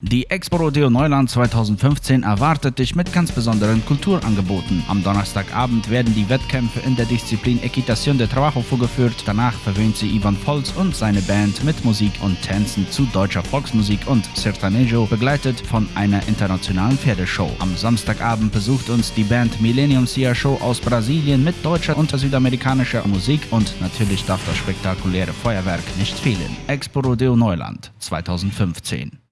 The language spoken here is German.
Die Expo Rodeo Neuland 2015 erwartet dich mit ganz besonderen Kulturangeboten. Am Donnerstagabend werden die Wettkämpfe in der Disziplin Equitation de Trabajo vorgeführt. Danach verwöhnt sie Ivan Volz und seine Band mit Musik und Tänzen zu deutscher Volksmusik und Sertanejo, begleitet von einer internationalen Pferdeshow. Am Samstagabend besucht uns die Band Millennium Sia Show aus Brasilien mit deutscher und südamerikanischer Musik und natürlich darf das spektakuläre Feuerwerk nicht fehlen. Expo Rodeo Neuland 2015